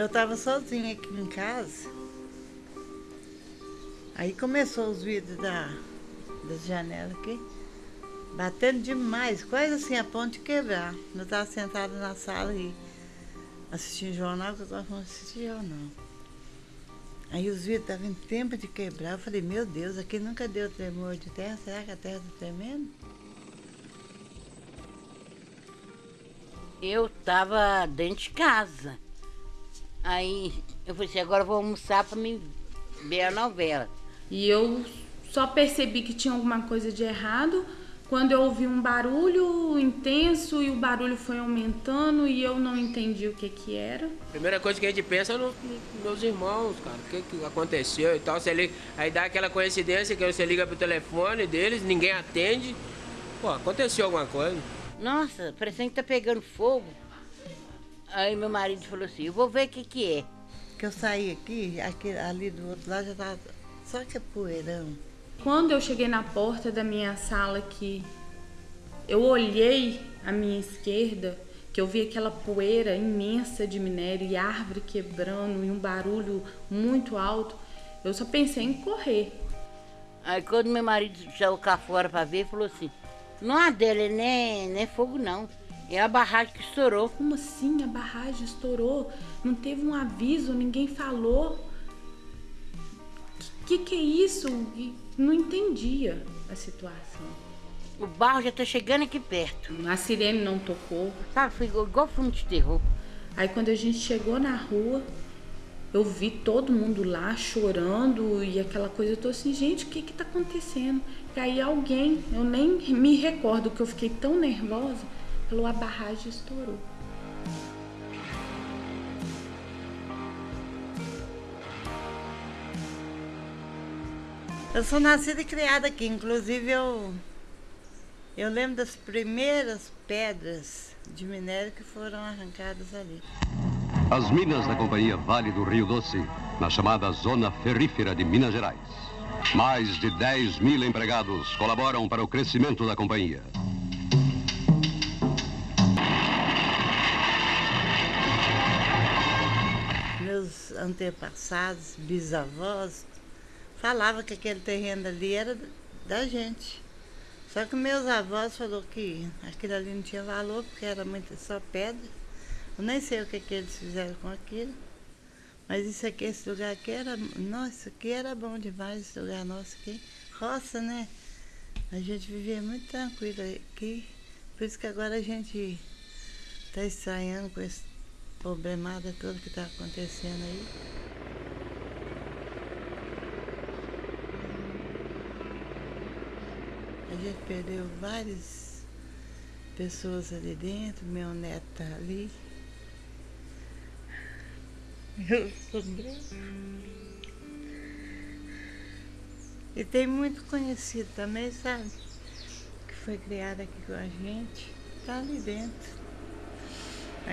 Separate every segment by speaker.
Speaker 1: Eu estava sozinha aqui em casa. Aí começou os vidros da, das janelas aqui, batendo demais, quase assim a ponto de quebrar. Eu estava sentada na sala e assistindo jornal, que eu estava falando assistir jornal. Aí os vidros estavam em tempo de quebrar. Eu falei, meu Deus, aqui nunca deu tremor de terra, será que a terra está tremendo?
Speaker 2: Eu estava dentro de casa. Aí eu falei assim, agora eu vou almoçar para me ver a novela.
Speaker 3: E eu só percebi que tinha alguma coisa de errado quando eu ouvi um barulho intenso e o barulho foi aumentando e eu não entendi o que que era.
Speaker 4: Primeira coisa que a gente pensa é nos meus irmãos, cara, o que, que aconteceu e tal. Você liga, aí dá aquela coincidência que você liga pro telefone deles, ninguém atende. Pô, aconteceu alguma coisa.
Speaker 2: Nossa, parecendo que tá pegando fogo. Aí meu marido falou assim, eu vou ver o que que é.
Speaker 1: Que eu saí aqui, aqui ali do outro lado já tava só que é poeirão.
Speaker 3: Quando eu cheguei na porta da minha sala aqui, eu olhei à minha esquerda, que eu vi aquela poeira imensa de minério e árvore quebrando e um barulho muito alto, eu só pensei em correr.
Speaker 2: Aí quando meu marido saiu cá fora para ver, falou assim, não é dele, nem, nem fogo não. É a barragem que estourou.
Speaker 3: Como assim a barragem estourou? Não teve um aviso, ninguém falou. Que que é isso? Não entendia a situação.
Speaker 2: O barro já tá chegando aqui perto.
Speaker 3: A sirene não tocou.
Speaker 2: Sabe, foi igual, igual filme de terror.
Speaker 3: Aí quando a gente chegou na rua, eu vi todo mundo lá chorando e aquela coisa. Eu tô assim, gente, o que que tá acontecendo? E aí alguém, eu nem me recordo que eu fiquei tão nervosa, falou a barragem estourou.
Speaker 1: Eu sou nascida e criada aqui, inclusive eu, eu lembro das primeiras pedras de minério que foram arrancadas ali.
Speaker 5: As minas da Companhia Vale do Rio Doce, na chamada Zona Ferrífera de Minas Gerais. Mais de 10 mil empregados colaboram para o crescimento da companhia.
Speaker 1: Meus antepassados, bisavós, falava que aquele terreno ali era da gente. Só que meus avós falaram que aquilo ali não tinha valor, porque era muito só pedra. Eu nem sei o que, que eles fizeram com aquilo. Mas isso aqui, esse lugar aqui era. Nossa, aqui era bom demais, esse lugar nosso aqui. Roça, né? A gente vivia muito tranquilo aqui. Por isso que agora a gente está estranhando com esse problemada todo que está acontecendo aí. A gente perdeu várias pessoas ali dentro, meu neto tá ali. Eu E tem muito conhecido também, sabe? Que foi criado aqui com a gente. Tá ali dentro.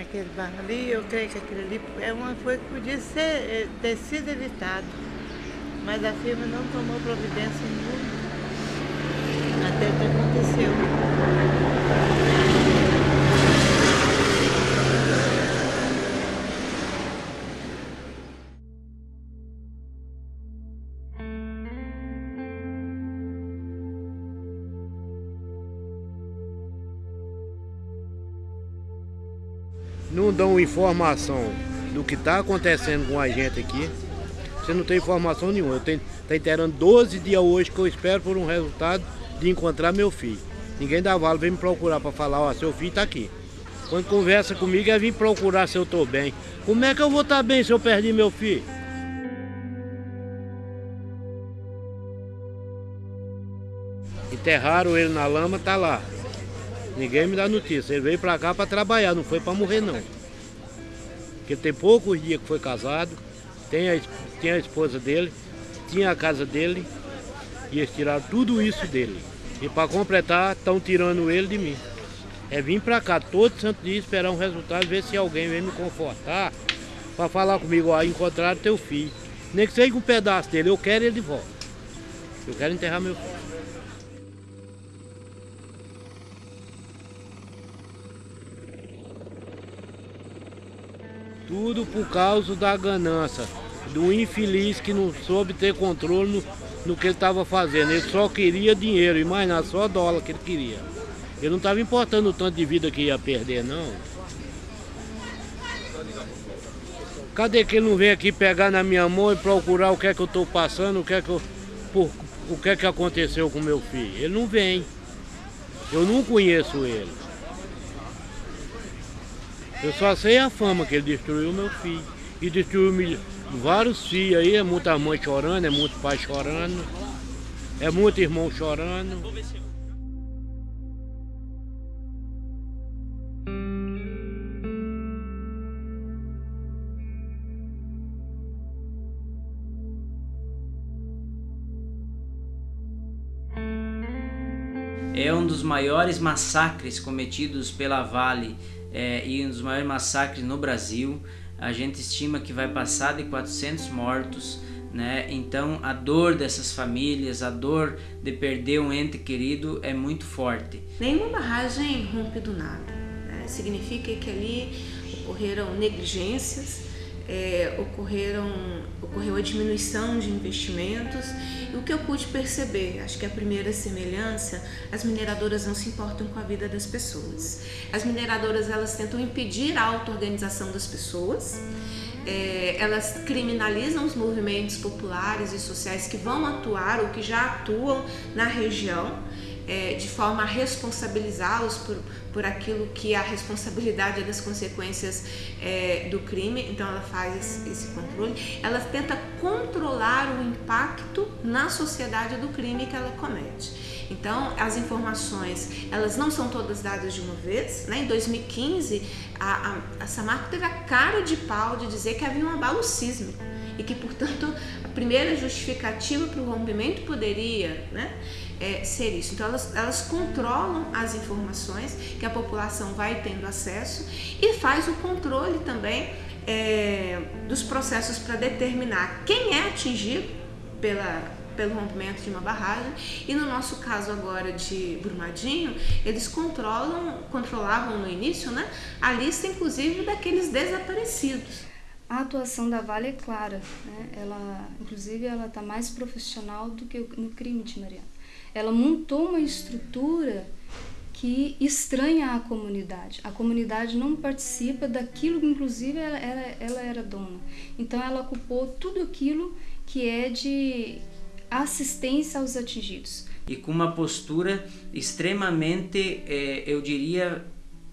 Speaker 1: Aquele bar ali, eu creio que aquele ali é uma coisa que podia ser, eh, ter sido evitado. Mas a firma não tomou providência nenhuma até que aconteceu.
Speaker 6: Dão informação do que está acontecendo com a gente aqui. Você não tem informação nenhuma. Eu tenho, tá inteirando 12 dias hoje que eu espero por um resultado de encontrar meu filho. Ninguém da Vale vem me procurar para falar, ó, seu filho está aqui. Quando conversa comigo é vir procurar se eu estou bem. Como é que eu vou estar tá bem se eu perdi meu filho? Enterraram ele na lama, tá lá. Ninguém me dá notícia. Ele veio para cá para trabalhar, não foi para morrer não. Porque tem poucos dias que foi casado, tem a, tem a esposa dele, tinha a casa dele, e eles tiraram tudo isso dele. E para completar, estão tirando ele de mim. É vir para cá todo santo dia esperar um resultado, ver se alguém vem me confortar para falar comigo, ó, encontraram teu filho. Nem que seja um pedaço dele, eu quero ele de volta. Eu quero enterrar meu filho. Tudo por causa da ganância, do infeliz que não soube ter controle no, no que ele estava fazendo. Ele só queria dinheiro e mais nada, só dólar que ele queria. Ele não estava importando o tanto de vida que ia perder, não. Cadê que ele não vem aqui pegar na minha mão e procurar o que é que eu estou passando, o que é que eu, por, o que é que aconteceu com meu filho? Ele não vem. Eu não conheço ele. Eu só sei a fama que ele destruiu meu filho. E destruiu vários filhos aí, é muita mãe chorando, é muito pai chorando, é muito irmão chorando.
Speaker 7: é um dos maiores massacres cometidos pela Vale é, e um dos maiores massacres no Brasil. A gente estima que vai passar de 400 mortos, né? Então a dor dessas famílias, a dor de perder um ente querido é muito forte.
Speaker 8: Nenhuma barragem rompe do nada. Né? Significa que ali ocorreram negligências, é, ocorreram, ocorreu a diminuição de investimentos. E o que eu pude perceber, acho que a primeira semelhança, as mineradoras não se importam com a vida das pessoas. As mineradoras elas tentam impedir a auto-organização das pessoas, é, elas criminalizam os movimentos populares e sociais que vão atuar ou que já atuam na região é, de forma a responsabilizá-los por, por aquilo que a responsabilidade das consequências é, do crime, então ela faz esse, esse, controle, ela tenta controlar o impacto na sociedade do crime que ela comete. Então, as informações, elas não são todas dadas de uma vez. Né? Em 2015, a, a, a Samarco teve a cara de pau de dizer que havia um abalo sísmico e que, portanto, a primeira justificativa para o rompimento poderia né, é, ser isso. Então, elas, elas controlam as informações que a população vai tendo acesso e faz o controle também é, dos processos para determinar quem é atingido pela, pelo rompimento de uma barragem e no nosso caso agora de Brumadinho, eles controlam, controlavam no início né, a lista inclusive daqueles desaparecidos.
Speaker 9: A atuação da Vale é clara, né? ela, inclusive ela está mais profissional do que no crime de Mariana. Ela montou uma estrutura que estranha a comunidade. A comunidade não participa daquilo que, inclusive, ela, ela, era dona. Então, ela ocupou tudo aquilo que é de assistência aos atingidos.
Speaker 7: E com uma postura extremamente, eh, eu diria,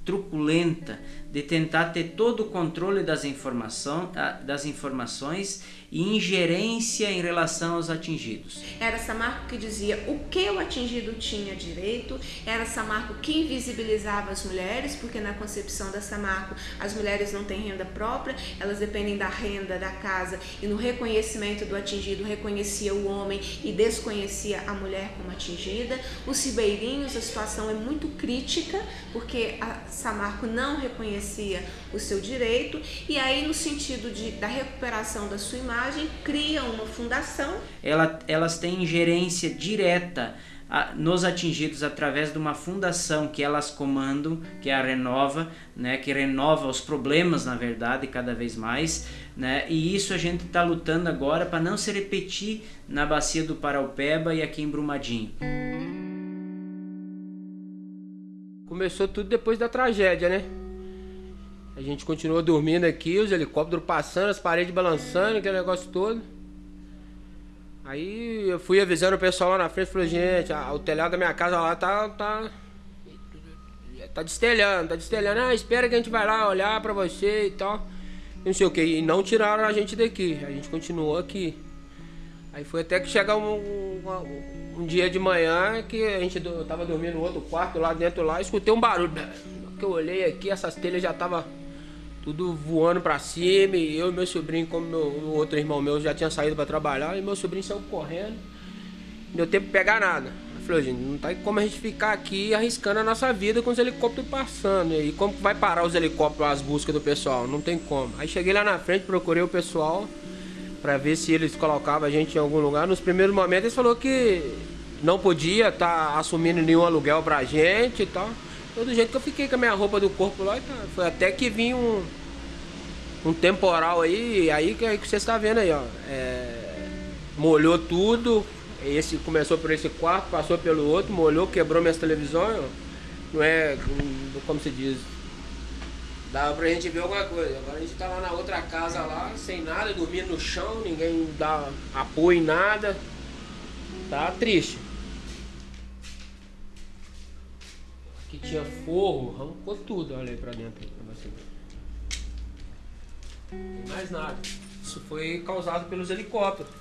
Speaker 7: truculenta de tentar ter todo o controle das, informação, das informações e ingerência em relação aos atingidos.
Speaker 8: Era Samarco que dizia o que o atingido tinha direito, era Samarco que invisibilizava as mulheres, porque na concepção da Samarco as mulheres não têm renda própria, elas dependem da renda da casa e no reconhecimento do atingido reconhecia o homem e desconhecia a mulher como atingida. Os ribeirinhos, a situação é muito crítica, porque a Samarco não reconhecia o seu direito e aí no sentido de, da recuperação da sua imagem cria uma fundação.
Speaker 7: Ela, elas têm ingerência direta a, nos atingidos através de uma fundação que elas comandam, que é a Renova, né, que renova os problemas, na verdade, cada vez mais. Né, e isso a gente está lutando agora para não se repetir na bacia do Paraupeba e aqui em Brumadinho.
Speaker 4: Começou tudo depois da tragédia, né? A gente continuou dormindo aqui, os helicópteros passando, as paredes balançando, aquele negócio todo. Aí eu fui avisando o pessoal lá na frente, falei, gente, o telhado da minha casa lá tá. tá. tá destelhando, tá destelhando. Ah, espera que a gente vai lá olhar pra você e tal. Não sei o que. E não tiraram a gente daqui. A gente continuou aqui. Aí foi até que chegar um, um, um dia de manhã que a gente eu tava dormindo no outro quarto lá dentro lá, escutei um barulho. Que eu olhei aqui, essas telhas já tava tudo voando pra cima. E eu e meu sobrinho, como meu, o outro irmão meu já tinha saído para trabalhar, e meu sobrinho saiu correndo. Não deu tempo de pegar nada. Eu falei, gente, não tá como a gente ficar aqui arriscando a nossa vida com os helicópteros passando. E como vai parar os helicópteros, as buscas do pessoal? Não tem como. Aí cheguei lá na frente, procurei o pessoal para ver se eles colocavam a gente em algum lugar. Nos primeiros momentos eles falou que não podia estar tá assumindo nenhum aluguel pra gente e tal. Todo jeito que eu fiquei com a minha roupa do corpo lá, tá. foi até que vinha um, um temporal aí, aí que, aí que você está vendo aí, ó. É, molhou tudo. Esse começou por esse quarto, passou pelo outro, molhou, quebrou minhas televisões. Não é, como se diz, dava pra gente ver alguma coisa. Agora a gente tá lá na outra casa lá, sem nada, dormindo no chão, ninguém dá apoio em nada. Tá triste. Aqui tinha forro, arrancou tudo, olha aí pra dentro pra você ver. mais nada. Isso foi causado pelos helicópteros.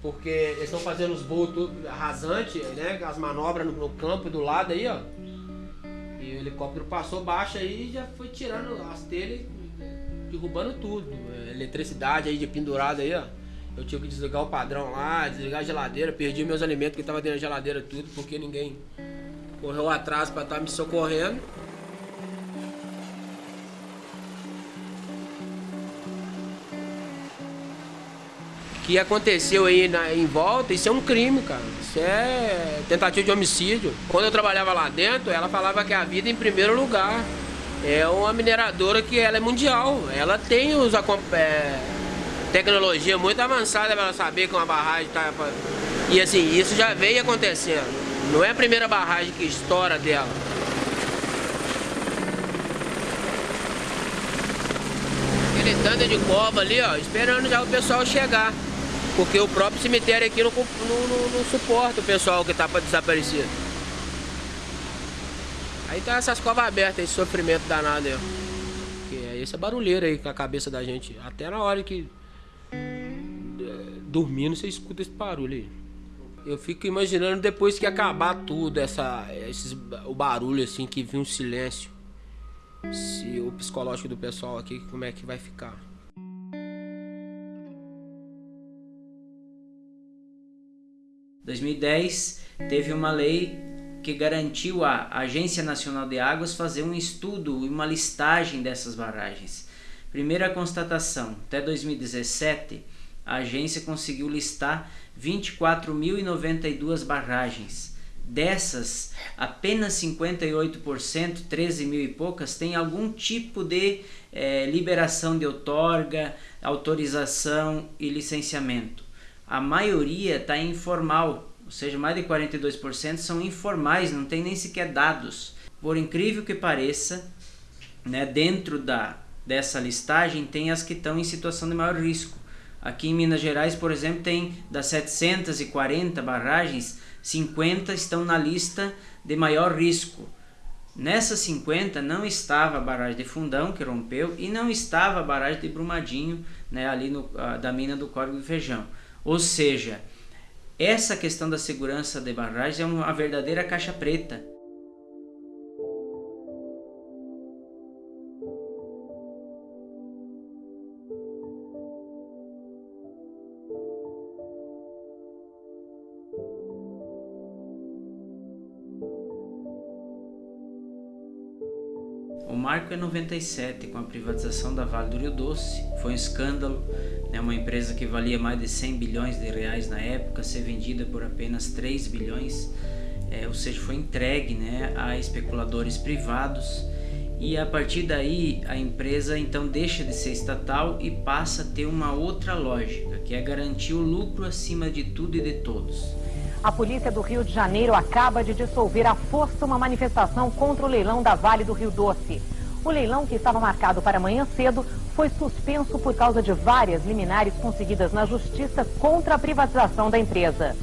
Speaker 4: Porque eles estão fazendo os voos rasantes, né? As manobras no, no campo do lado aí, ó. E o helicóptero passou baixo aí e já foi tirando as telhas, derrubando tudo. Eletricidade aí de pendurado aí, ó. Eu tive que desligar o padrão lá, desligar a geladeira, perdi meus alimentos que estavam dentro da geladeira tudo, porque ninguém correu atrás para estar tá me socorrendo. O que aconteceu aí na, em volta, isso é um crime, cara. Isso é tentativa de homicídio. Quando eu trabalhava lá dentro, ela falava que a vida em primeiro lugar. É uma mineradora que ela é mundial. Ela tem os é, tecnologia muito avançada para saber que uma barragem está. E assim, isso já veio acontecendo. Não é a primeira barragem que estoura dela. Aquele tanto de cova ali, ó, esperando já o pessoal chegar. Porque o próprio cemitério aqui não, não, não suporta o pessoal que está desaparecido. Aí tá essas covas abertas, esse sofrimento danado aí, ó. Que é essa barulheira aí com a cabeça da gente. Até na hora que dormindo, você escuta esse barulho aí. Eu fico imaginando depois que acabar tudo, essa, esses, o barulho assim, que vir um silêncio. Se o psicológico do pessoal aqui, como é que vai ficar?
Speaker 7: Em 2010 teve uma lei que garantiu à Agência Nacional de Águas fazer um estudo e uma listagem dessas barragens. Primeira constatação, até 2017 a agência conseguiu listar 24.092 barragens. Dessas, apenas 58%, 13 mil e poucas, tem algum tipo de é, liberação de outorga, autorização e licenciamento. A maioria está informal, ou seja, mais de 42% são informais, não tem nem sequer dados. Por incrível que pareça, né, dentro da, dessa listagem tem as que estão em situação de maior risco. Aqui em Minas Gerais, por exemplo, tem das 740 barragens, 50 estão na lista de maior risco. Nessas 50 não estava a barragem de Fundão, que rompeu, e não estava a barragem de Brumadinho, né, ali no, da mina do Córrego do Feijão. Ou seja, essa questão da segurança de barragens é uma verdadeira caixa preta. 97, com a privatização da Vale do Rio Doce. Foi um escândalo, né? uma empresa que valia mais de 100 bilhões de reais na época, ser vendida por apenas 3 bilhões, é, ou seja, foi entregue né, a especuladores privados. E a partir daí a empresa então deixa de ser estatal e passa a ter uma outra lógica, que é garantir o lucro acima de tudo e de todos.
Speaker 10: A polícia do Rio de Janeiro acaba de dissolver à força uma manifestação contra o leilão da Vale do Rio Doce. O leilão, que estava marcado para amanhã cedo, foi suspenso por causa de várias liminares conseguidas na justiça contra a privatização da empresa.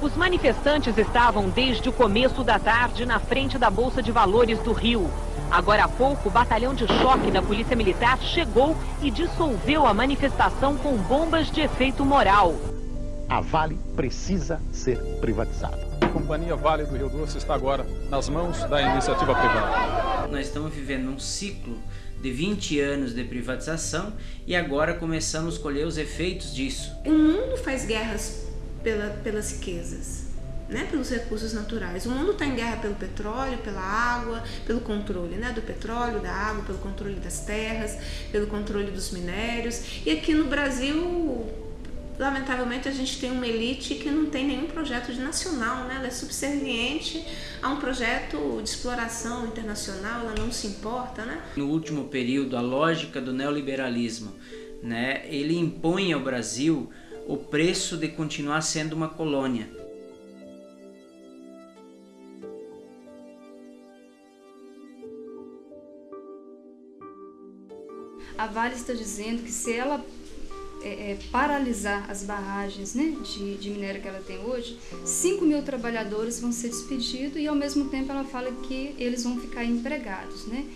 Speaker 10: Os manifestantes estavam desde o começo da tarde na frente da Bolsa de Valores do Rio. Agora há pouco, o batalhão de choque da Polícia Militar chegou e dissolveu a manifestação com bombas de efeito moral.
Speaker 11: A Vale precisa ser privatizada
Speaker 12: companhia Vale do Rio Doce está agora nas mãos da iniciativa privada.
Speaker 7: Nós estamos vivendo um ciclo de 20 anos de privatização e agora começamos a colher os efeitos disso.
Speaker 8: O mundo faz guerras pela, pelas riquezas. Né, pelos recursos naturais. O mundo está em guerra pelo petróleo, pela água, pelo controle né, do petróleo, da água, pelo controle das terras, pelo controle dos minérios. E aqui no Brasil lamentavelmente a gente tem uma elite que não tem nenhum projeto de nacional, né? Ela é subserviente a um projeto de exploração internacional, ela não se importa, né?
Speaker 7: No último período, a lógica do neoliberalismo, né? Ele impõe ao Brasil o preço de continuar sendo uma colônia.
Speaker 9: A Vale está dizendo que se ela é, é, paralisar as barragens né, de, de minério que ela tem hoje, 5 mil trabalhadores vão ser despedidos e ao mesmo tempo ela fala que eles vão ficar empregados. Né?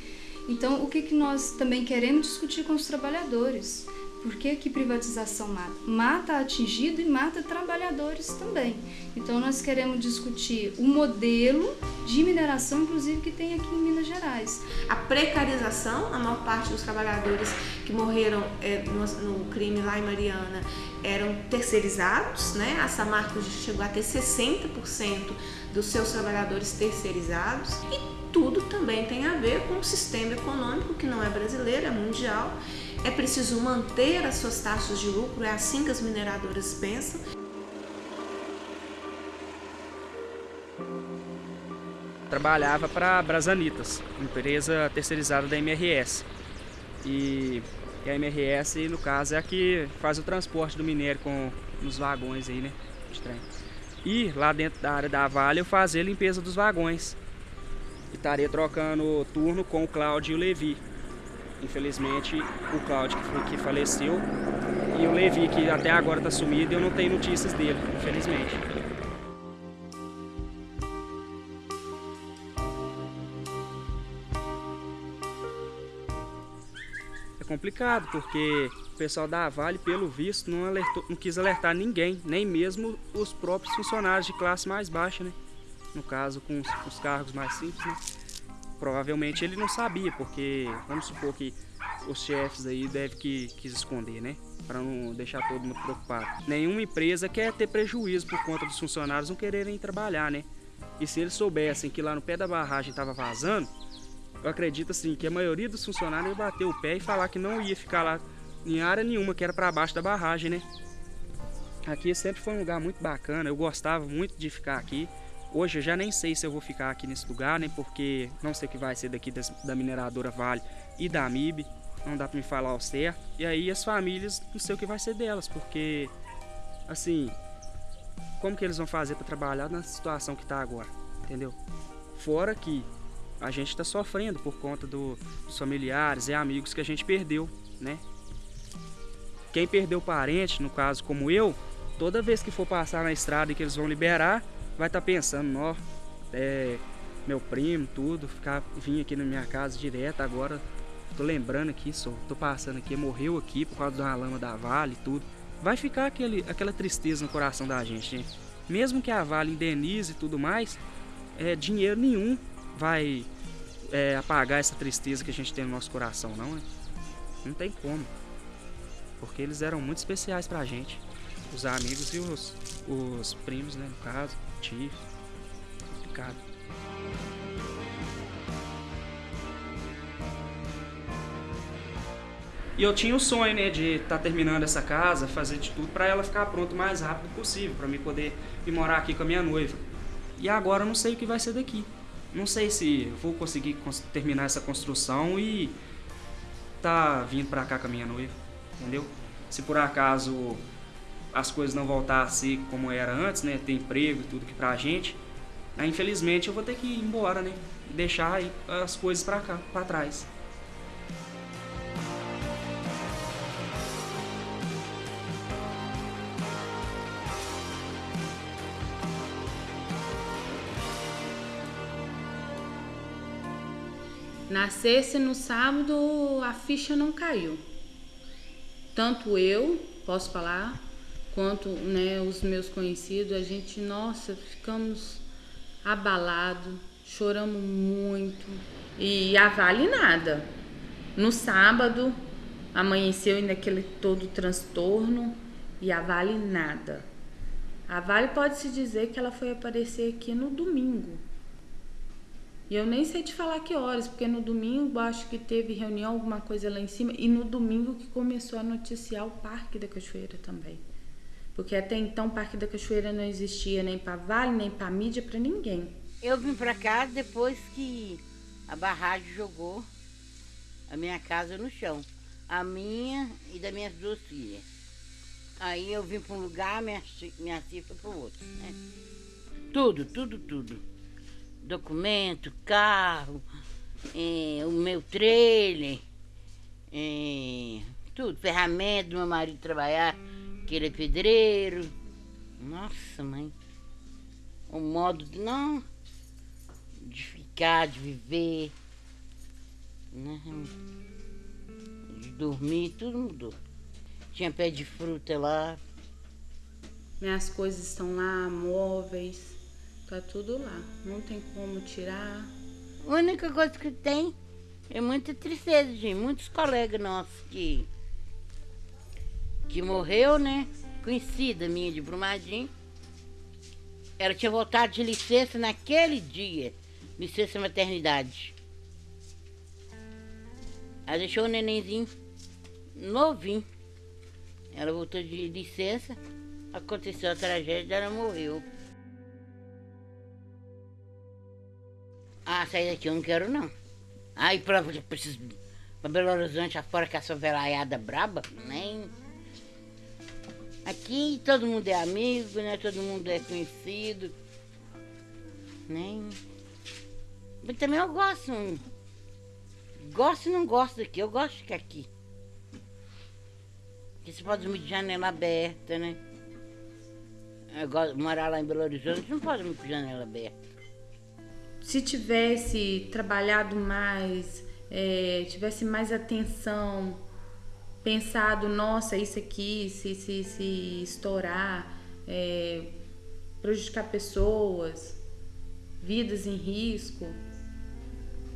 Speaker 9: Então, o que, que nós também queremos discutir com os trabalhadores? Por que, que privatização mata? Mata atingido e mata trabalhadores também. Então nós queremos discutir o modelo de mineração, inclusive, que tem aqui em Minas Gerais.
Speaker 8: A precarização, a maior parte dos trabalhadores que morreram é, no, no, crime lá em Mariana eram terceirizados, né? A Samarco chegou a ter 60% dos seus trabalhadores terceirizados e tudo também tem a ver com o sistema econômico que não é brasileiro, é mundial é preciso manter as suas taxas de lucro, é assim que as mineradoras pensam.
Speaker 13: Trabalhava para a Brasanitas, empresa terceirizada da MRS. E a MRS, no caso, é a que faz o transporte do minério com nos vagões aí, né? De. E lá dentro da área da Vale eu fazia limpeza dos vagões. E estaria trocando turno com o Cláudio e o Levi. Infelizmente, o Cláudio que, faleceu e o Levi, que até agora está sumido, eu não tenho notícias dele, infelizmente. É complicado, porque o pessoal da Vale, pelo visto, não, alertou, não quis alertar ninguém, nem mesmo os próprios funcionários de classe mais baixa, né? No caso, com os, os cargos mais simples, né? Provavelmente ele não sabia, porque vamos supor que os chefes aí devem que quis esconder, né? Para não deixar todo mundo preocupado. Nenhuma empresa quer ter prejuízo por conta dos funcionários não quererem trabalhar, né? E se eles soubessem que lá no pé da barragem estava vazando, eu acredito assim que a maioria dos funcionários ia bater o pé e falar que não ia ficar lá em área nenhuma, que era para baixo da barragem, né? Aqui sempre foi um lugar muito bacana, eu gostava muito de ficar aqui. Hoje eu já nem sei se eu vou ficar aqui nesse lugar, né? Porque não sei o que vai ser daqui das, da mineradora Vale e da MIB. Não dá para me falar ao certo. E aí as famílias, não sei o que vai ser delas, porque assim, como que eles vão fazer para trabalhar na situação que tá agora, entendeu? Fora que a gente está sofrendo por conta do, dos familiares e amigos que a gente perdeu, né? Quem perdeu parente, no caso como eu, toda vez que for passar na estrada e que eles vão liberar, vai estar tá pensando, ó, é, meu primo, tudo, ficar, vim aqui na minha casa direto agora, tô lembrando aqui, só, tô passando aqui, morreu aqui por causa da lama da Vale e tudo. Vai ficar aquele, aquela tristeza no coração da gente, gente. Mesmo que a Vale indenize e tudo mais, é, dinheiro nenhum vai é, apagar essa tristeza que a gente tem no nosso coração, não, né? Não tem como. Porque eles eram muito especiais pra gente. Os amigos e os, os primos, né, no caso positivo. Complicado. E eu tinha o sonho, né, de estar tá terminando essa casa, fazer de tudo para ela ficar pronta o mais rápido possível, para mim poder ir morar aqui com a minha noiva. E agora eu não sei o que vai ser daqui. Não sei se vou conseguir terminar essa construção e tá vindo para cá com a minha noiva, entendeu? Se por acaso as coisas não voltar a ser como era antes, né? Ter emprego e tudo que pra gente. Aí, infelizmente eu vou ter que ir embora, né? Deixar aí as coisas pra cá, pra trás.
Speaker 3: Nascesse no sábado, a ficha não caiu. Tanto eu, posso falar, quanto né, os meus conhecidos, a gente, nossa, ficamos abalados, choramos muito. E a Vale nada. No sábado, amanheceu ainda aquele todo transtorno e a Vale nada. A Vale pode-se dizer que ela foi aparecer aqui no domingo. E eu nem sei te falar que horas, porque no domingo acho que teve reunião, alguma coisa lá em cima, e no domingo que começou a noticiar o Parque da Cachoeira também. Porque até então o Parque da Cachoeira não existia nem para Vale, nem para mídia, para ninguém.
Speaker 2: Eu vim para cá depois que a barragem jogou a minha casa no chão. A minha e das minhas duas filhas. Aí eu vim para um lugar, minha, minha filha foi para o outro. Né? Tudo, tudo, tudo. Documento, carro, é, o meu trailer, é, tudo, ferramenta do meu marido trabalhar, que ele é pedreiro. Nossa, mãe. O modo de não de ficar, de viver, né? de dormir, tudo mudou. Tinha pé de fruta lá.
Speaker 3: Minhas coisas estão lá, móveis, tá tudo lá. Não tem como tirar.
Speaker 2: A única coisa que tem é muita tristeza, gente. Muitos colegas nossos que, que morreu, né? Conhecida minha de Brumadinho. Ela tinha voltado de licença naquele dia. Licença maternidade. Ela deixou o nenenzinho novinho. Ela voltou de licença, aconteceu a tragédia, ela morreu. Ah, sair daqui eu não quero não. Aí pra, preciso, pra Belo Horizonte afora com essa velaiada braba, nem. Aqui todo mundo é amigo, né? Todo mundo é conhecido. Nem. Mas também eu gosto. Gosto e não gosto daqui, eu gosto de ficar aqui. Porque você pode dormir de janela aberta, né? Morar lá em Belo Horizonte, não pode dormir com janela aberta.
Speaker 3: Se tivesse trabalhado mais, é, tivesse mais atenção, pensado, nossa, isso aqui, se, se, se estourar, é, prejudicar pessoas, vidas em risco.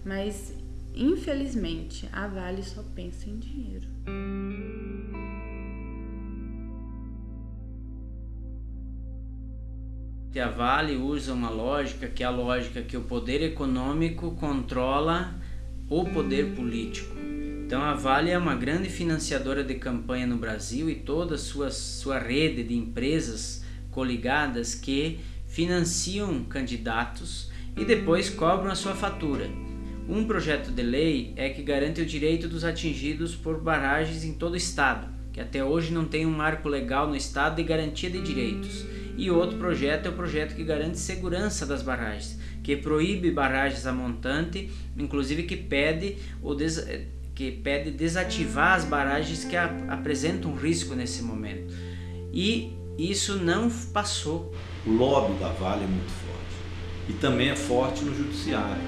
Speaker 3: Mas, infelizmente, a Vale só pensa em dinheiro.
Speaker 7: a Vale usa uma lógica que é a lógica que o poder econômico controla o poder político. Então a Vale é uma grande financiadora de campanha no Brasil e toda a sua, sua rede de empresas coligadas que financiam candidatos e depois cobram a sua fatura. Um projeto de lei é que garante o direito dos atingidos por barragens em todo o estado, que até hoje não tem um marco legal no estado de garantia de direitos. E outro projeto é o projeto que garante segurança das barragens, que proíbe barragens a montante, inclusive que pede, o des... que pede desativar as barragens que apresentam risco nesse momento. E isso não passou.
Speaker 14: O lobby da Vale é muito forte e também é forte no judiciário.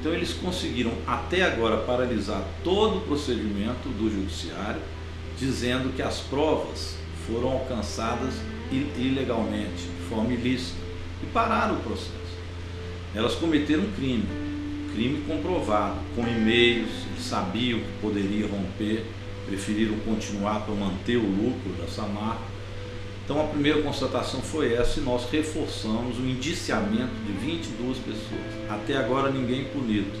Speaker 14: Então eles conseguiram até agora paralisar todo o procedimento do judiciário, dizendo que as provas foram alcançadas ilegalmente, de forma ilícita, e pararam o processo. Elas cometeram um crime, crime comprovado, com e-mails, eles sabiam que poderia romper, preferiram continuar para manter o lucro dessa marca. Então a primeira constatação foi essa e nós reforçamos o indiciamento de 22 pessoas. Até agora ninguém punido,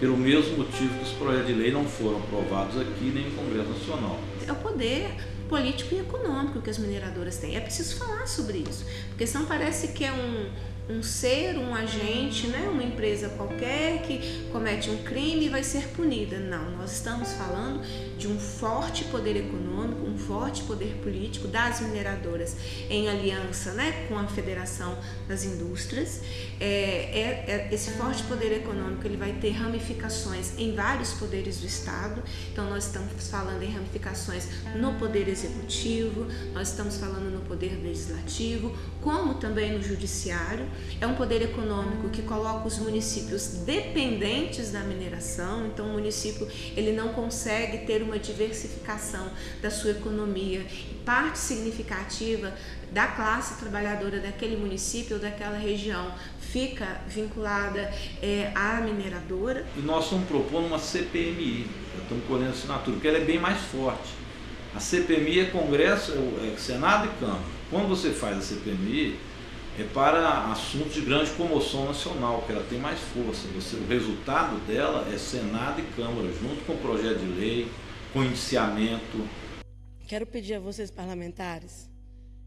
Speaker 14: pelo mesmo motivo que os projetos de lei não foram aprovados aqui nem no Congresso Nacional.
Speaker 8: É o poder político e econômico que as mineradoras têm. É preciso falar sobre isso, porque senão parece que é um, um ser, um agente, né, uma empresa qualquer que comete um crime vai ser punida. Não, nós estamos falando de um forte poder econômico, forte poder político das mineradoras em aliança né, com a Federação das Indústrias. É, é, é, esse forte poder econômico ele vai ter ramificações em vários poderes do Estado. Então nós estamos falando em ramificações no poder executivo, nós estamos falando no poder legislativo, como também no judiciário. É um poder econômico que coloca os municípios dependentes da mineração, então o município ele não consegue ter uma diversificação da sua economia. Parte significativa da classe trabalhadora daquele município ou daquela região fica vinculada é, à mineradora.
Speaker 14: E nós estamos propondo uma CPMI, estamos colhendo assinatura, porque ela é bem mais forte. A CPMI é Congresso, é, é Senado e Câmara. Quando você faz a CPMI, é para assuntos de grande comoção nacional, que ela tem mais força. Você, o resultado dela é Senado e Câmara, junto com o projeto de lei, com indiciamento.
Speaker 15: Quero pedir a vocês parlamentares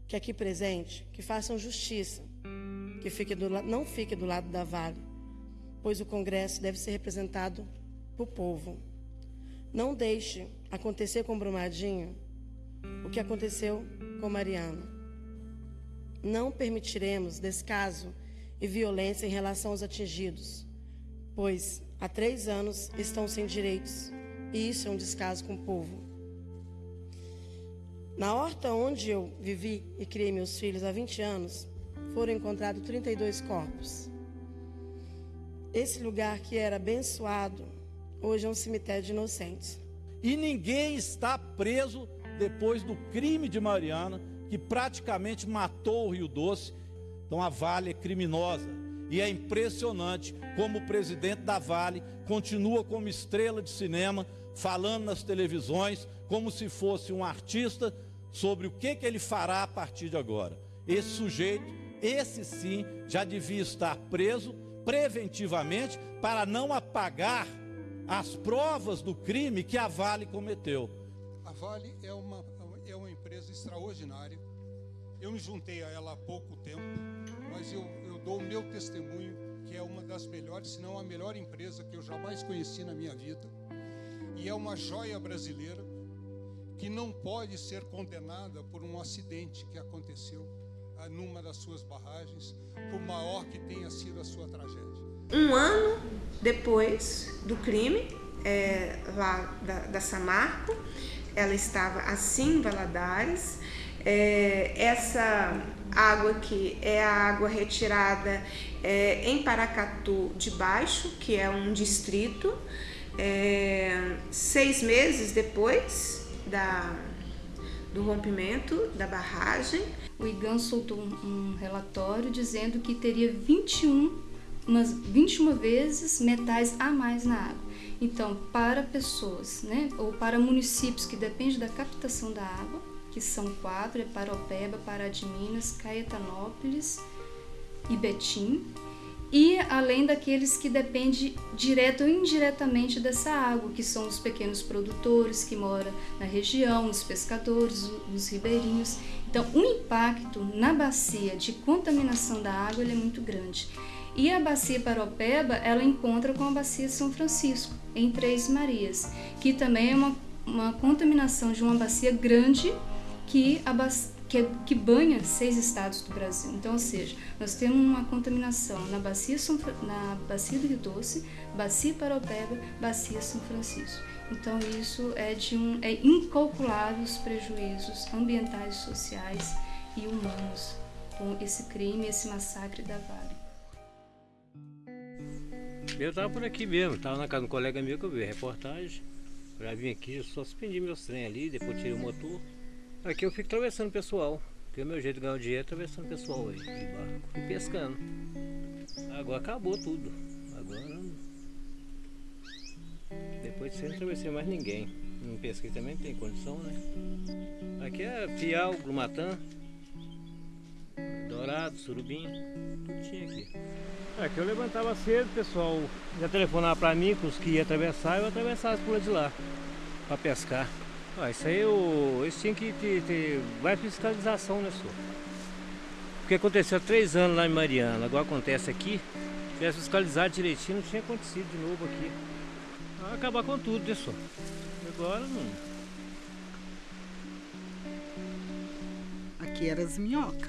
Speaker 15: que aqui presente, que façam justiça, que fique do, não fique do lado da Vale, pois o Congresso deve ser representado por povo. Não deixe acontecer com Brumadinho o que aconteceu com Mariano. Não permitiremos descaso e violência em relação aos atingidos, pois há três anos estão sem direitos e isso é um descaso com o povo. Na horta onde eu vivi e criei meus filhos há 20 anos, foram encontrados 32 corpos. Esse lugar que era abençoado, hoje é um cemitério de inocentes.
Speaker 14: E ninguém está preso depois do crime de Mariana, que praticamente matou o Rio Doce. Então a Vale é criminosa. E é impressionante como o presidente da Vale continua como estrela de cinema, falando nas televisões, como se fosse um artista, sobre o que, que ele fará a partir de agora. Esse sujeito, esse sim, já devia estar preso preventivamente para não apagar as provas do crime que a Vale cometeu.
Speaker 16: A Vale é uma, é uma empresa extraordinária. Eu me juntei a ela há pouco tempo, mas eu, eu dou o meu testemunho que é uma das melhores, se não a melhor empresa que eu jamais conheci na minha vida. E é uma joia brasileira que não pode ser condenada por um acidente que aconteceu ah, numa das suas barragens, por maior que tenha sido a sua tragédia.
Speaker 8: Um ano depois do crime, é, lá da, da, Samarco, ela estava assim em Valadares. É, essa água aqui é a água retirada é, em Paracatu de Baixo, que é um distrito. É, seis meses depois, da, do rompimento da barragem.
Speaker 9: O IGAN soltou um, relatório dizendo que teria 21, umas 21 vezes metais a mais na água. Então, para pessoas, né, ou para municípios que dependem da captação da água, que são quatro, é Paropeba, Pará de Minas, Caetanópolis e Betim, e além daqueles que dependem direto ou indiretamente dessa água, que são os pequenos produtores que moram na região, os pescadores, os ribeirinhos. Então, o impacto na bacia de contaminação da água é muito grande. E a bacia Paropeba, ela encontra com a bacia São Francisco, em Três Marias, que também é uma, uma contaminação de uma bacia grande que abastece que, que banha seis estados do Brasil. Então, ou seja, nós temos uma contaminação na bacia, São, na bacia do Rio Doce, bacia Paropeba, bacia São Francisco. Então, isso é de um é incalculável os prejuízos ambientais, sociais e humanos com esse crime, esse massacre da Vale.
Speaker 17: Eu estava por aqui mesmo, estava na casa de um colega meu que eu vi a reportagem. Já vim aqui, só suspendi meus trem ali, depois tirei o motor. Aqui eu fico atravessando o pessoal. Porque o meu jeito de ganhar o dinheiro é atravessando o pessoal aí, de barco e pescando. Agora acabou tudo. Agora. Depois de você não atravessei mais ninguém. Não pesquei também tem condição, né? Aqui é Fial, Grumatã, Dourado, Surubim, tudo tinha aqui. Aqui eu levantava cedo, pessoal já telefonava pra mim, com os que iam atravessar, eu atravessava por lá de lá, pra pescar. Ah, isso aí eu, isso tinha que ter, ter mais fiscalização, né, senhor? Porque aconteceu há três anos lá em Mariana, agora acontece aqui. Se tivesse fiscalizado direitinho, não tinha acontecido de novo aqui. Vai acabar com tudo, né, senhor? Agora não.
Speaker 18: Aqui era as minhocas.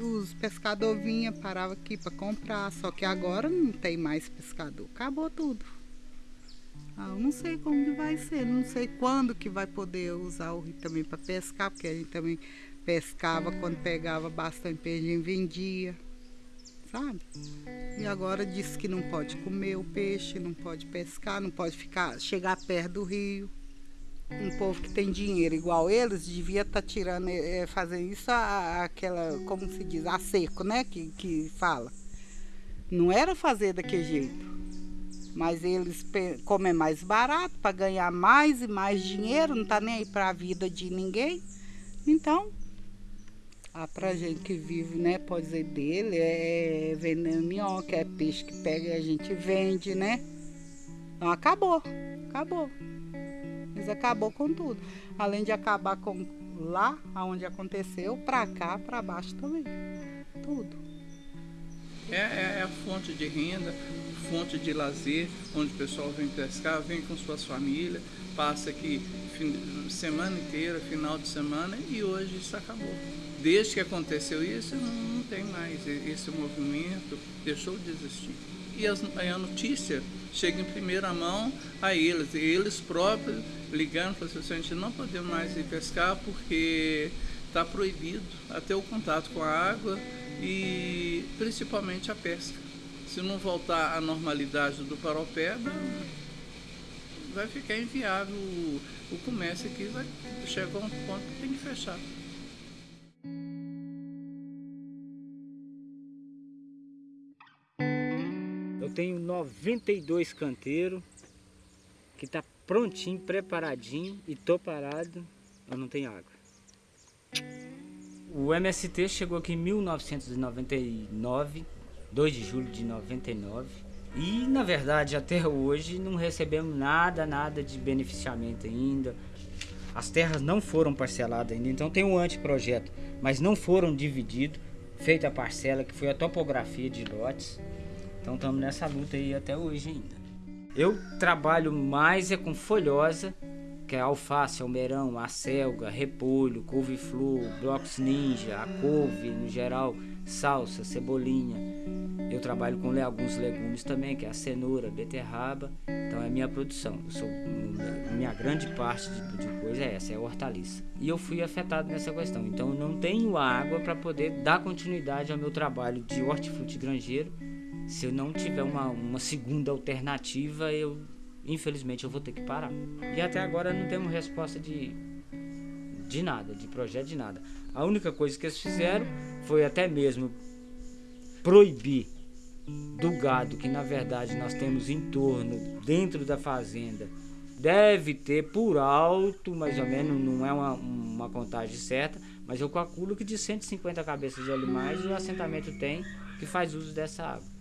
Speaker 18: Os pescadores vinham, paravam aqui para comprar, só que agora não tem mais pescador. Acabou tudo. Ah, eu não sei como que vai ser, não sei quando que vai poder usar o rio também para pescar, porque a gente também pescava quando pegava bastante peixe vendia, sabe? E agora diz que não pode comer o peixe, não pode pescar, não pode ficar chegar perto do rio. Um povo que tem dinheiro igual eles devia estar tá tirando, é, fazendo isso a, aquela, como se diz, a seco, né? Que, que fala. Não era fazer daquele jeito mas eles comem mais barato para ganhar mais e mais dinheiro, não tá nem aí para a vida de ninguém. Então, a pra gente que vive, né, pode dizer dele, é vendendo minhoca, é peixe que pega e a gente vende, né? Então acabou, acabou. Mas acabou com tudo. Além de acabar com Lá onde aconteceu, pra cá, pra baixo também. Tudo.
Speaker 19: É, é, é a fonte de renda, fonte de lazer, onde o pessoal vem pescar, vem com suas famílias, passa aqui semana inteira, final de semana, e hoje isso acabou. Desde que aconteceu isso, não, não tem mais. Esse movimento deixou de existir. E as, a notícia chega em primeira mão a eles, eles próprios ligando, falando assim, a gente não podemos mais ir pescar porque está proibido até o contato com a água e principalmente a pesca. Se não voltar à normalidade do paropeba, vai ficar inviável o, o comércio aqui, vai chegar a um ponto que tem que fechar.
Speaker 20: Eu tenho 92 canteiros que tá prontinho, preparadinho e tô parado, eu não tenho água. O MST chegou aqui em 1999, 2 de julho de 99. E na verdade até hoje não recebemos nada, nada de beneficiamento ainda. As terras não foram parceladas ainda, então tem um anteprojeto, mas não foram divididos, feita a parcela que foi a topografia de lotes. Então estamos nessa luta aí até hoje ainda. Eu trabalho mais é com folhosa, que é alface, almeirão, acelga, repolho, couve-flor, blocos ninja, a couve no geral, salsa, cebolinha. Eu trabalho com alguns legumes também, que é a cenoura, beterraba. Então é minha produção. Sou, minha grande parte de, de coisa é essa, é hortaliça. E eu fui afetado nessa questão. Então eu não tenho água para poder dar continuidade ao meu trabalho de hortifruti granjeiro. Se eu não tiver uma, uma segunda alternativa, eu infelizmente eu vou ter que parar. E até agora não temos resposta de, de nada, de projeto de nada. A única coisa que eles fizeram foi até mesmo proibir do gado que na verdade nós temos em torno, dentro da fazenda, deve ter por alto, mais ou menos, não é uma, uma contagem certa, mas eu calculo que de 150 cabeças de animais o assentamento tem que faz uso dessa água.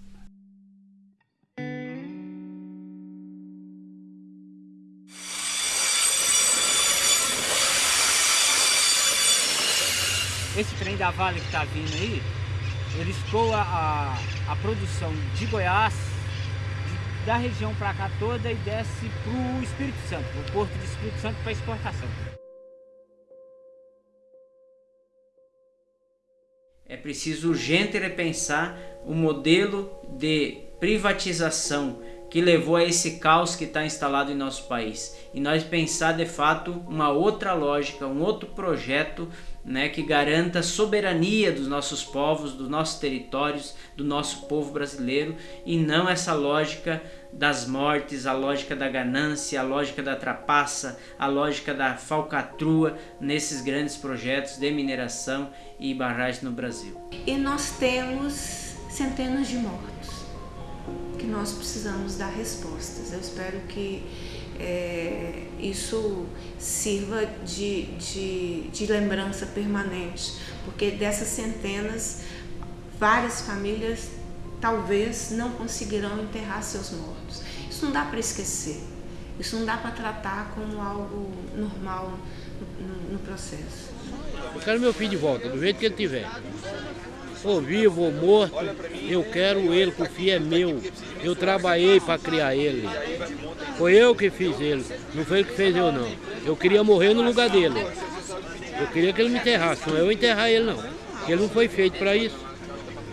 Speaker 20: Esse trem da Vale que está vindo aí, ele escoa a, a produção de Goiás, de, da região para cá toda e desce para o Espírito Santo, o porto de Espírito Santo para exportação.
Speaker 7: É preciso urgente repensar o modelo de privatização que levou a esse caos que está instalado em nosso país. E nós pensar de fato uma outra lógica, um outro projeto né, que garanta a soberania dos nossos povos, dos nossos territórios, do nosso povo brasileiro e não essa lógica das mortes, a lógica da ganância, a lógica da trapaça, a lógica da falcatrua nesses grandes projetos de mineração e barragem no Brasil.
Speaker 8: E nós temos centenas de mortos que nós precisamos dar respostas. Eu espero que é, isso sirva de, de, de lembrança permanente, porque dessas centenas, várias famílias talvez não conseguirão enterrar seus mortos. Isso não dá para esquecer, isso não dá para tratar como algo normal no, no, processo.
Speaker 6: Eu quero meu filho de volta, do jeito que ele tiver ou vivo ou morto, eu quero ele, que o filho é meu. Eu trabalhei para criar ele. Foi eu que fiz ele, não foi ele que fez eu não. Eu queria morrer no lugar dele. Eu queria que ele me enterrasse, não é eu enterrar ele não. Porque ele não foi feito para isso.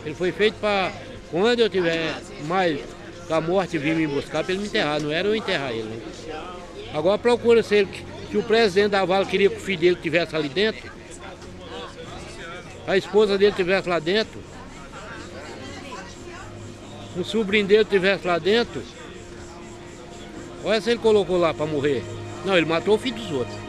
Speaker 6: Ele foi feito para quando eu tiver mais com a morte vir me buscar para ele me enterrar, não era eu enterrar ele. Não. Agora procura se, ele, se o presidente da Vale queria que o filho dele estivesse ali dentro, a esposa dele estivesse lá dentro, o sobrinho dele estivesse lá dentro, olha se ele colocou lá para morrer. Não, ele matou o filho dos outros.